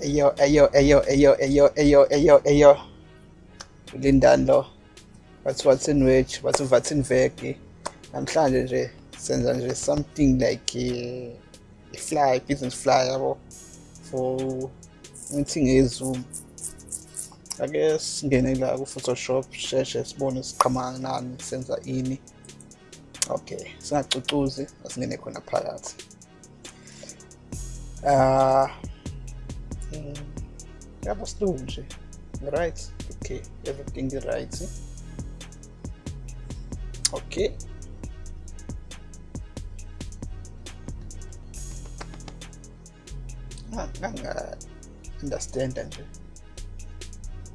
Eyo, eyo, eyo, eyo, eyo, eyo, eyo, eyo. Lindani lo. What's what's in which? What's what's in veki? Namhlanje nje senza nje something like a, a fly, business fly yabo for ngithi ngezoom. Ake singene la ku Photoshop sheshe sibone siqhamuka nani senza ini. Okay, singacucuzi asingene khona phakathi. Ah mm, yabo slow nje. Right? Okay, everything right. Okay. Nganga understand nje.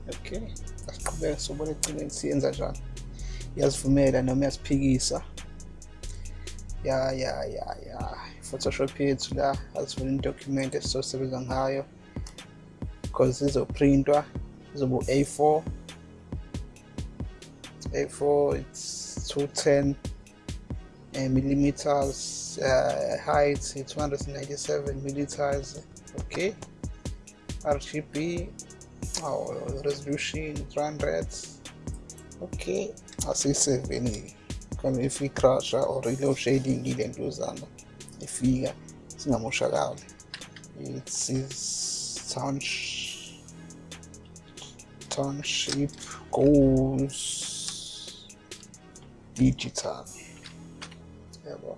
Okay. Asiqhubeke sobona eceleni siyenza njani. Iyazivumela noma iyasiphikisa. Ya ya ya ya. Photoshop yethu la asivula document esizosebenza ngayo. Because izoprintwa izobu A4 A4 it's 210 uh, millimeters uh, height 297 millimeters okay. RGB oh, resolution 300 okay. Asiyiseveni kama ifikrasha or ilo shading ile ntuzana ifika singamoshakali it's is township township goes digital. Yeah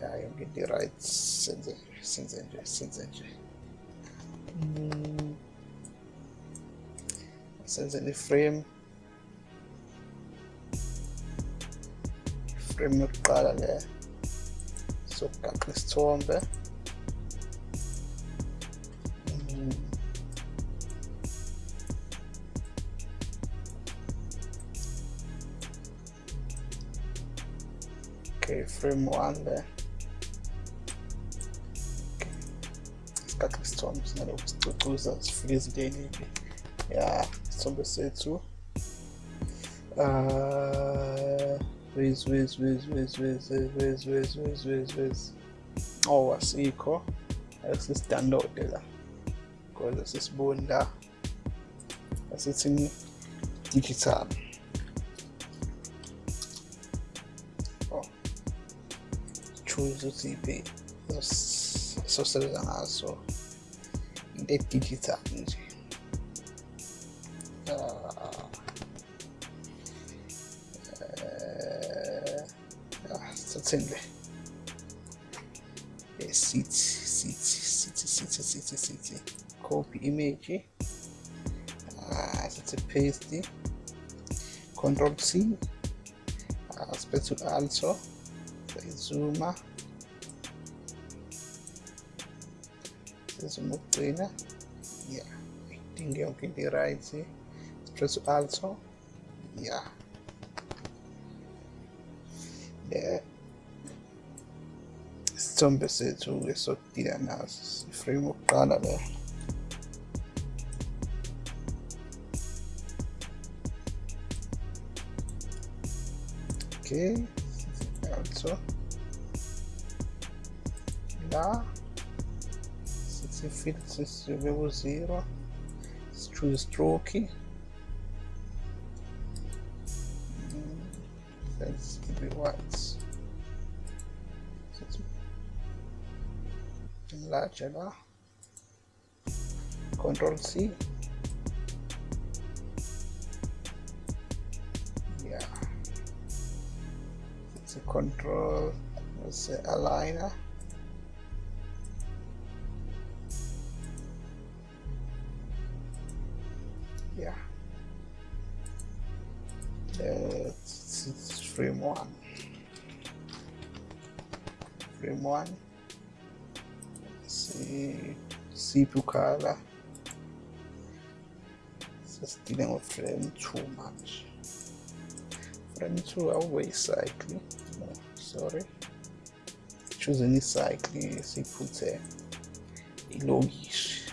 ya yonke into right senze senze nje senze nje senze frame. Frame yokuqala le sokugaxa isithombe Mm. Okay, frame one there. Okay. Sigaxa isithombe singalokhu sicucuza sifike ezintenipi ya isithombe sethu uh where's where's where's where's where's where's where's where's where's where's oh asikho asisidownload la because asisiboni la asithini digital choose the, the sources also the digital uh, uh, uh, certainly. A city city city city city city copy image. Uh, it's paste. Control c. Uh, special also si zooma. This Mukrina yeah. Thinking okay the right see stress also. Yeah. The isithombe sethu-ke sokudila naso iframe okuqala le okay also da city field is level 0 it's true stroke. Mm, let's keep it larger control C. Yeah. It's a control let's say aligner. frame 1 frame 1 see. CPU color just dealing with frame 2 much frame 2 always cycling. No sorry. Choosing icycling siphuthe ilokishi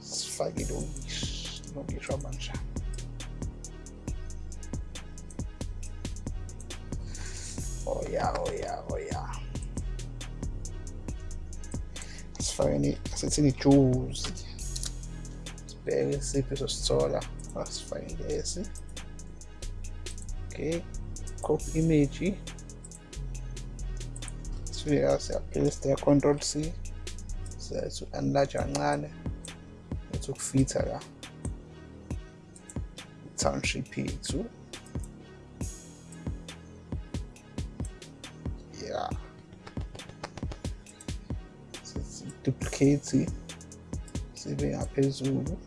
sifake ilokishi ilokishi abanjani oh ja, oh ja, oh ja. Fai sezioni chiuse. Spese per sola. Let's find this. Ok. Copy image. Siya siyapresta control C. Siyathi enlarge kancane. Siyathi ukufitha la. Township yethu. Duplicate sibe ngaphezulu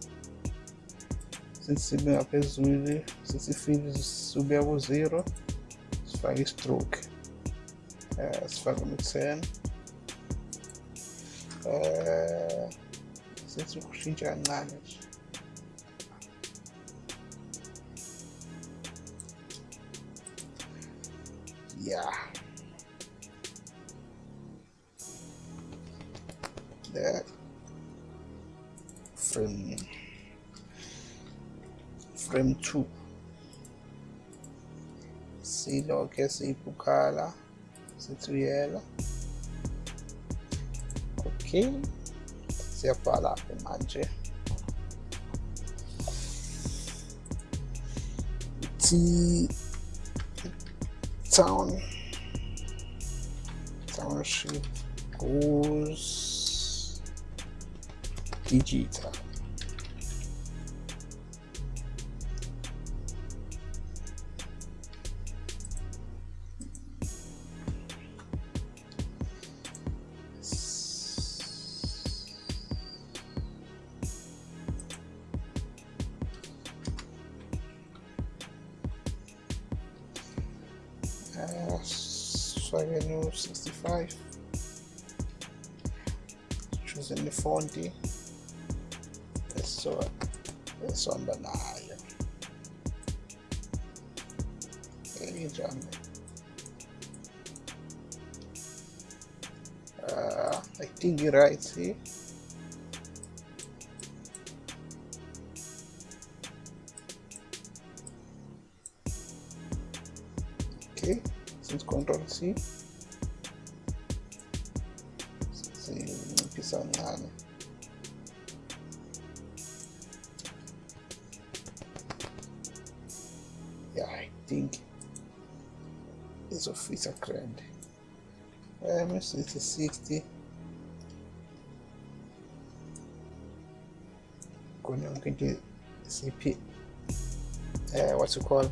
since sibe ngaphezulu sesifile sibeka ku-zero sifake i-stroke uh, sifake no-ten uh, sethi ukushintsha kancane nje yeah that. Frame. Frame 2 silokhe siyibukhala sithi uyela okay. Siyabhala ke manje. T town. Township goes sifake 65 choose the fonti eso esihamba nayo enjani uh, I think you're right here okay since control C um sithi 60 kona yonke into siphi uh, what you call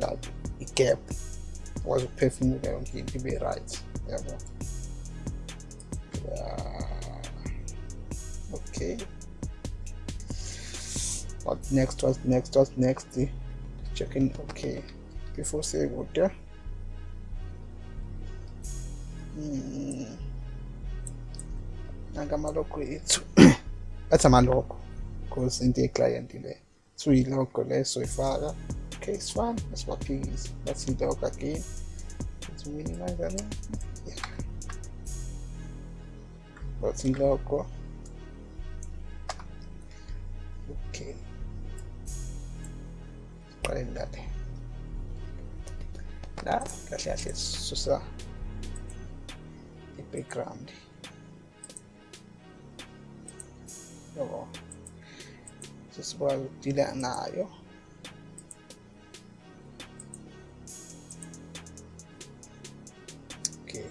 like i-gap wazi ukuphefumula yonke into ibe right. Yabo yeah. okay. What next what next what next? Checking. Okay. Before say good nanga amaloko ethu athi amaloko because into ye-client le so iloko leso ifaka okay it's fine asibaphikise that's iloko again let's minimize that yeah that's iloko okay qale ngale la kahle kahle susa i-background yabo sesikwazi ukudila nayo okay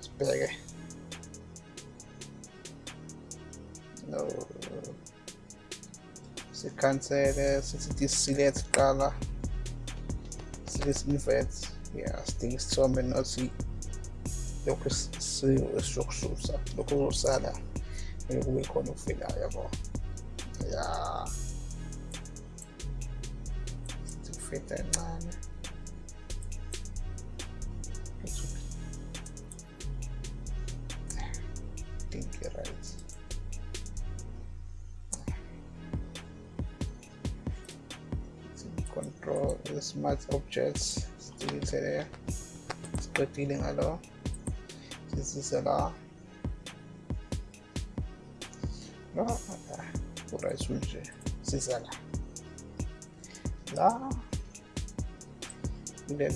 sibheke no. Sikhansele sithi diselect qala silesiinvet yeah things sidinga isithombe nothi lokhu esizokususa lokhu kuzosala kube khona okufikayo yabo ya sithi kufeta encane think right. Control the smart objects sitilise le siqedile ngalo sisise la no uright nje sisa la la kule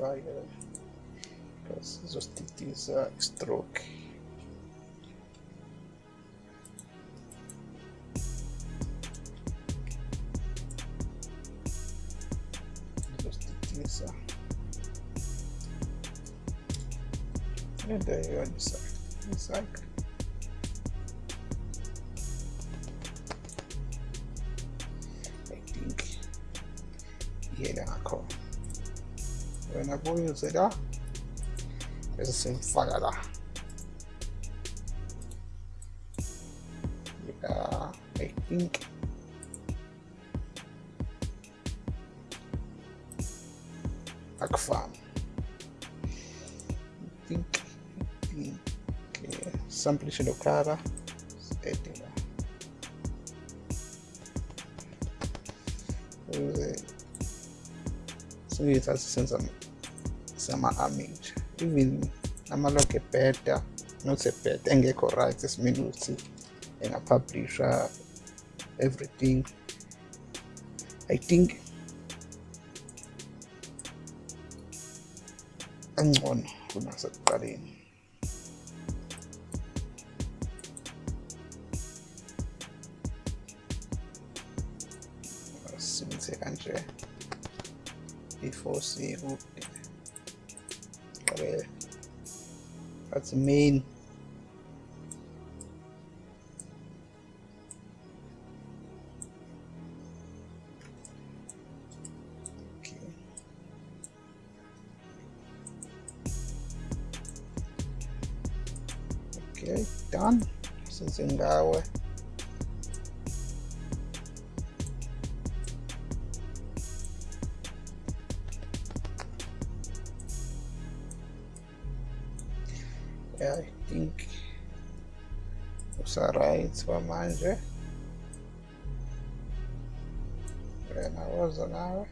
sakha source line okay. Okay, sifake sizostitisa uh, stroke wena kuyuze la bese simfaka la yeah i think. Akufani i think i think okay. samplishe lo color edit la ukuze singithathe senza sama-amage even ama-log ebheda not ebheda engekho right esimele ukuthi engapublisha everything. I think angcono kunasekuqaleni simise kanje. Before okay that's main okay. Okay done. Sezingawe yeah, simama nje, nawaza nawe.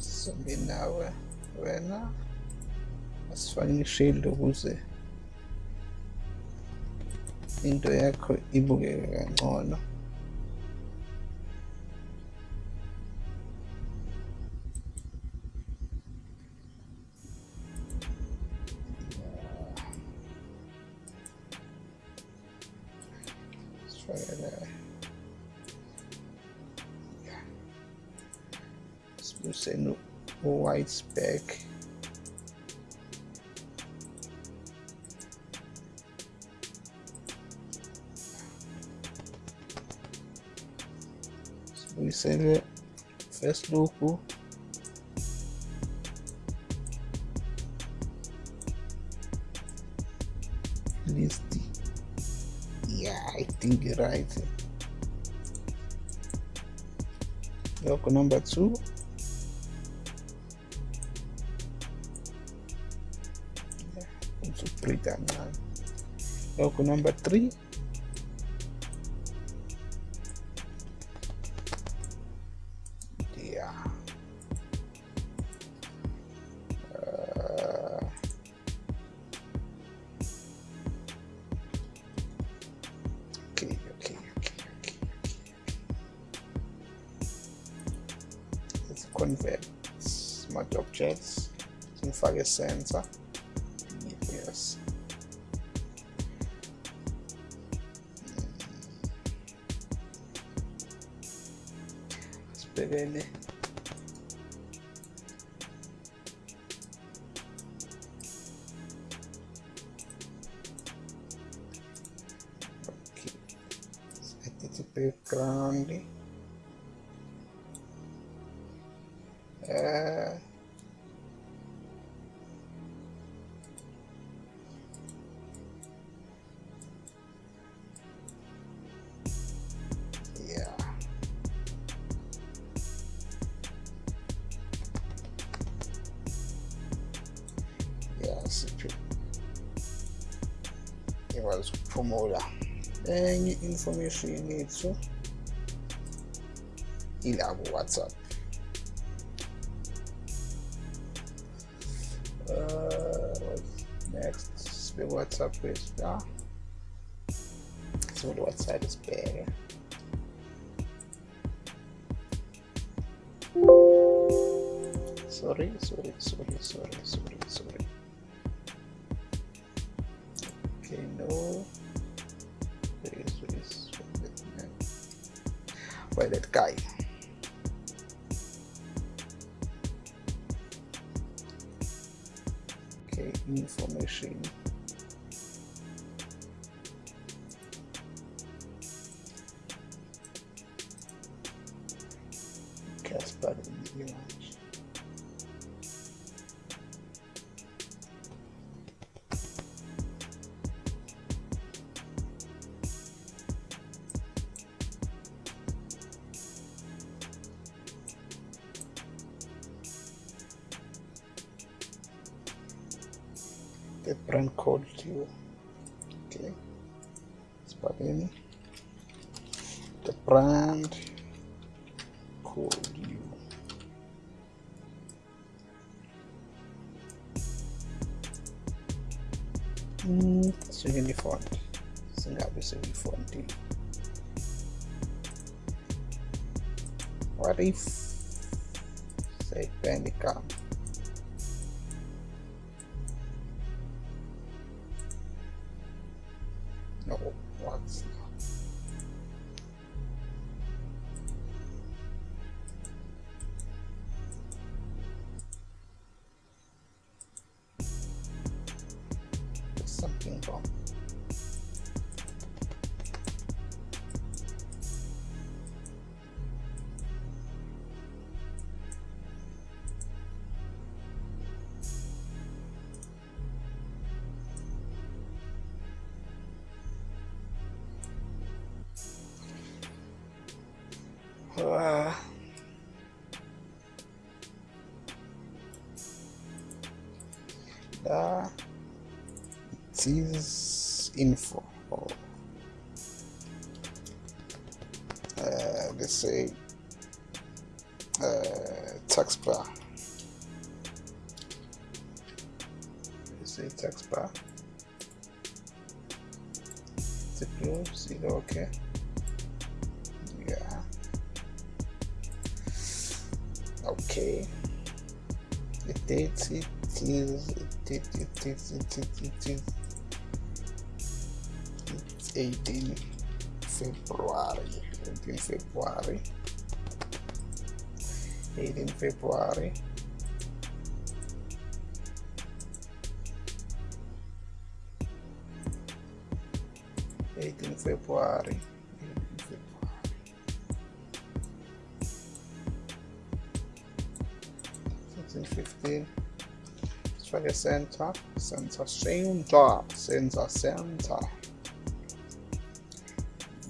Sombi nawe. Wena. Asifanyishe ilukuze into yakho ibukeke kangcono. U-white back. Sibuyisele first look list yeah i think right. Local number two logo number three. Yeah uh, convert smart objects simfake sensor ukuphumula. Enye information yethu ila ku-whatsapp uh, next sibeke whatsapp wethu la sivule whatsapp sibheke. Sorry sorry sorry sorry sorry sorry The brand called you. Okay. Spell in the brand what Uh, the it is info. Or uh, let's say uh, tax bar. Let's say tax bar. The blue see okay okay. The date it is it is it is it is it is it's 18 February 18 February. 18 February. Eighteen February, The center, center, center, center, center.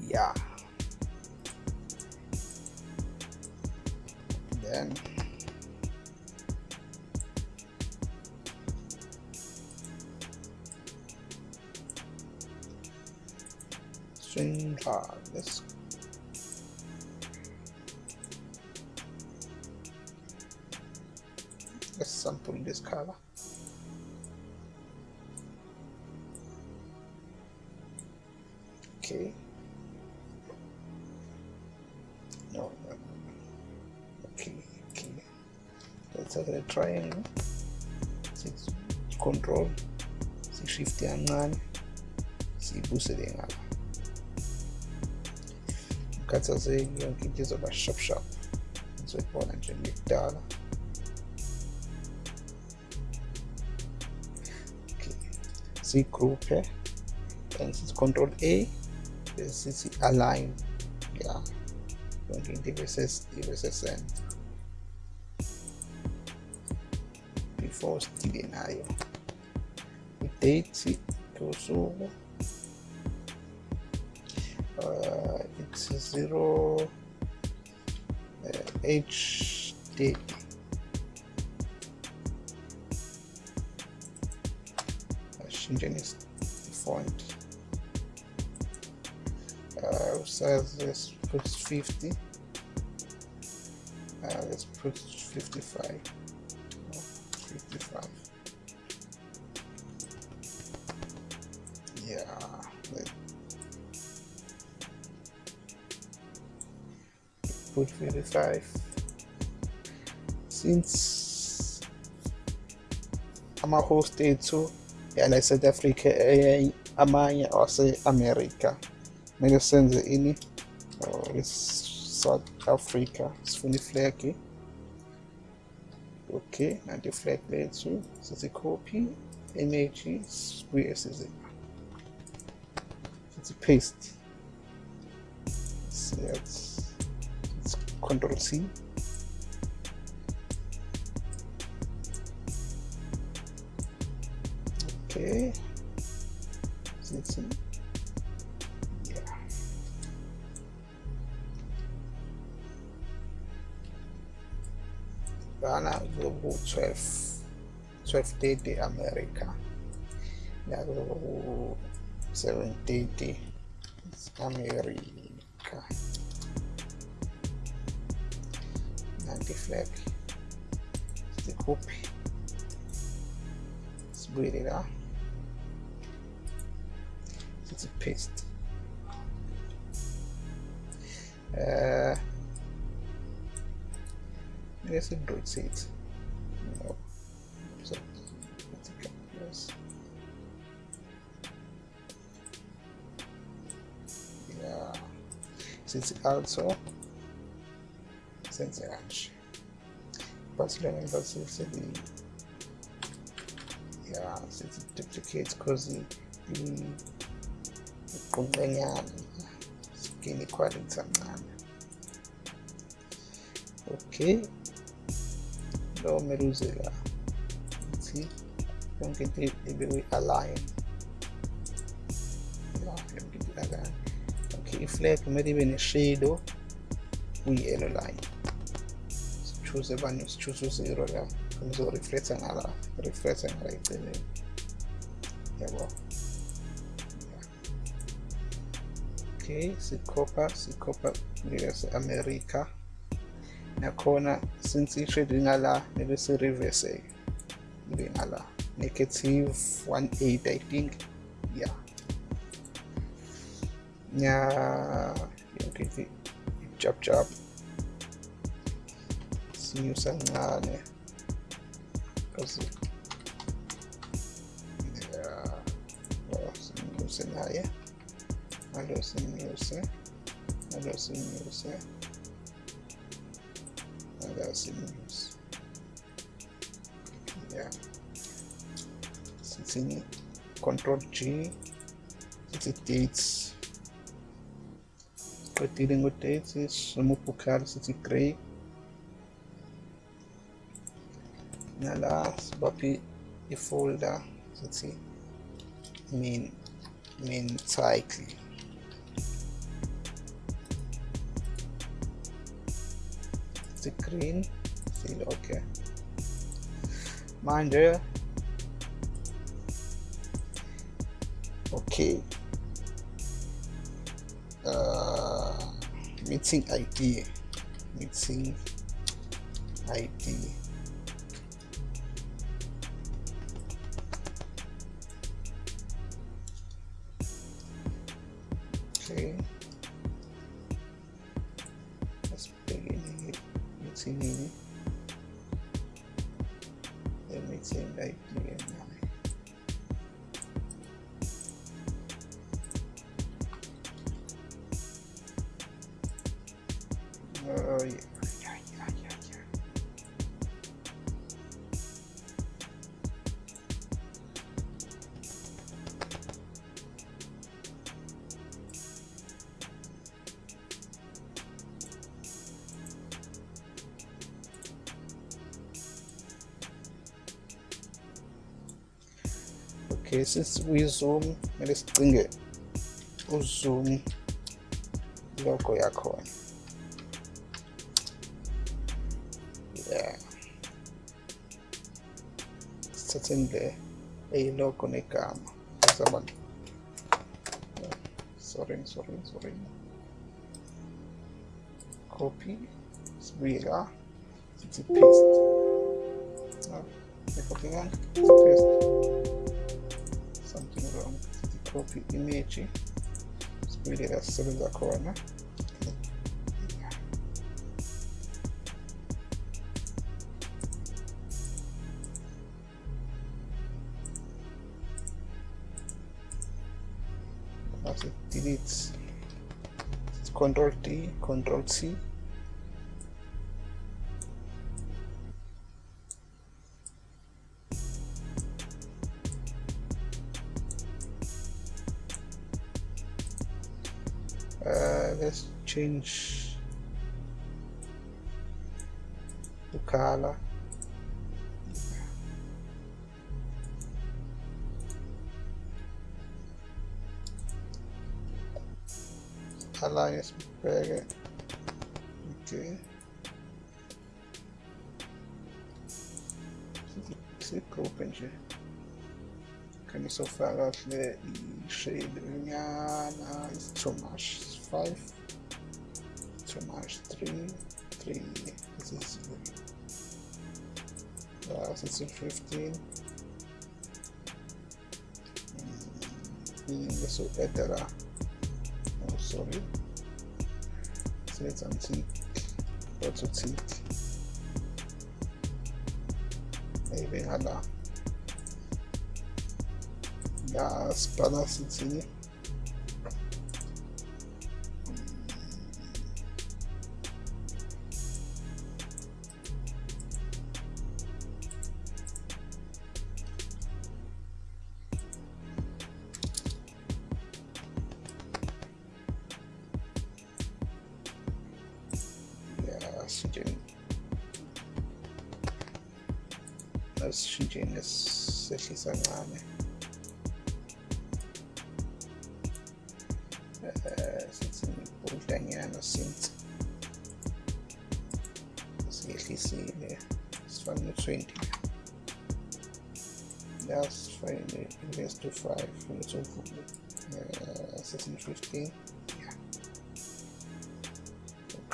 Yeah. Then center. Let's let's sample this color. Okay. No, no, no, no. Okay, okay. Let's have a triangle. Six control. Six shift kancane. Siyibusele ngapha. Ukhathazeki yonke into izoba shop shop. Nizoyibona nje ngekudala. Okay. Sigroupe and sithi control A bese sithi align. Yeah. yonke into ibe ses- ibe sesenta before sidile nayo idate yosuku uh, it's zero uh, HD change font size let's put 50 uh, let's put 55 55 yeah let, put 55 since ama-host ethu yana South Africa amanye ase-America kumele senze ini. Oh, South Africa. Sifuna iflag eh? okay nanti iflag lethu sithi copy. Image sibuye size sithi paste. So let's control C. Okay. Sithi bana ku 12 1230 America. Nakulo ku 730 America. Nanti flag. Sikuphi sibuyele la sithi paste let's rotate no. So let's go yes yeah. Since also senze kanje but remember since the yeah since it duplicates because iqunqenyana skin equality kancane okay lo kumele uze la ukuthi yonke into ibe kwi-align yonke into align okay iflag kumele ibe ne-shadow kwi-yellow line sichoose bani sichoose u-zero la ngizoreflecta ngala reflecta ngala eceleni yabo okay sikhopha sikhopha ngase-america nakhona since i-shade ngala mele si-reverse ibe ngala negative 18 i think. Yeah. Nya yonke into ijab jab. Sinyusa kancane because yeah. Oh, sinyuse naye. Alo sinyuse. Alo sinyuse alo sinyuse yeah. Sithini control G. Sithi dates. Qedile ngo-dates simubukhali sithi grey nala sibaphi ifolder sithi main main cycle green. Sile okay. Manje okay. Uh, meeting ID meeting ID okay Okay, since we zoom, kumele sicinge uzoom logo yakhona. Yeah. Sithathe le eyilogo negama. someone. Sorry sorry sorry. Copy. Sibuyela sithi paste. Oh, no copy again paste copy image. La sisebenza khona After delete. Control D, control C. Uh, let's change the color. Alliance Burger. Okay. Sigruppe nje. Kann ich so verraten, die Shade Rihanna is too much. It's five. Too much. Three. Three. This is uh, this is fifteen. Mm, this is better. Oh, sorry. It's antique. What's antique? Maybe hala. Ya spada city.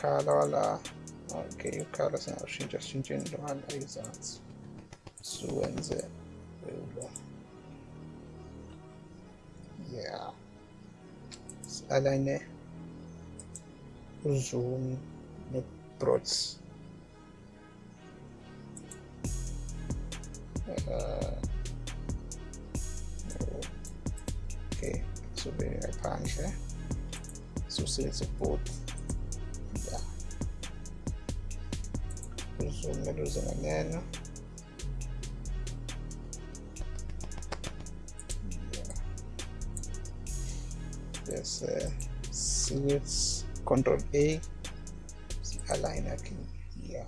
Okada wala okay Okada sina ushindi ushindi ndo hali Isaacs suwenze Uba yeah. Alleine Zoom mit Brotz okay so bin ich japanisch eh? so sehr support uzoom eluze nganeno Yeah. There's series control A. Align again yeah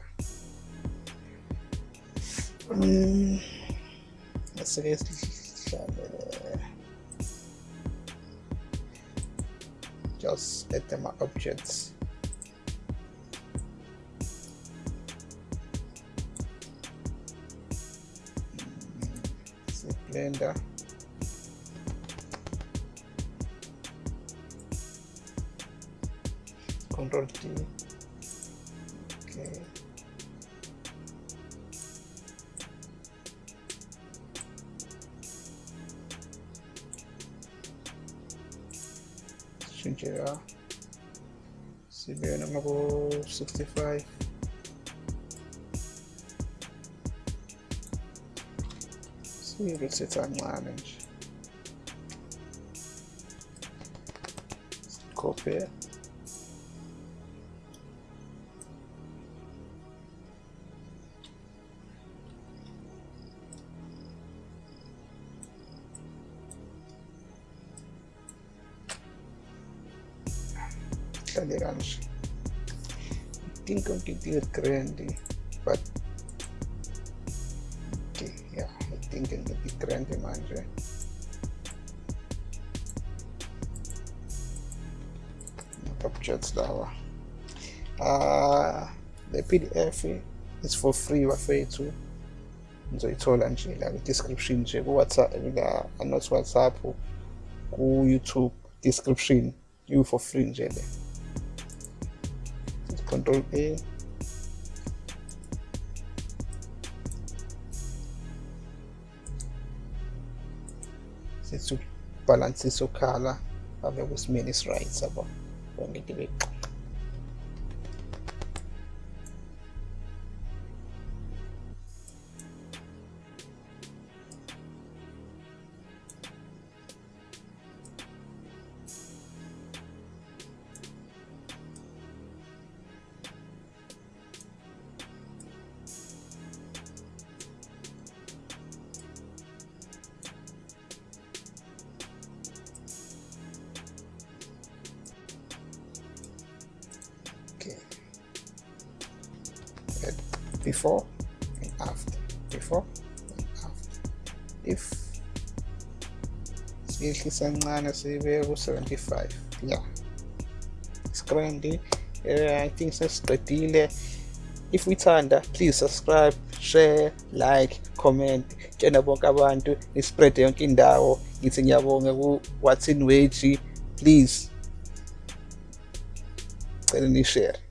say uh, just add them objects say blender control T. Okay. Shinjira sibe naman ako 65 Sige, sitan manage copy it Tali kanje. Think ang titir trendy, but Objects dawa. Uh, the PDF is for free wafethu. nizoyithola nje la description nje ku-whatsapp la not whatsapp ku-youtube description you for free nje le control a sithi ubhalansise ukhala abe kwesimeni esi-right sabo Vamos meter ver. Before and after. Before and after. If siyehlisa kancane sibeke ku-75 yeah screenly uh, i think sesiqedile. If uyithanda please subscribe share like comment. Tshena bonke abantu nispread yonke indawo. Ngithi ngiyabonga ku-what's in wage. Please cela nishare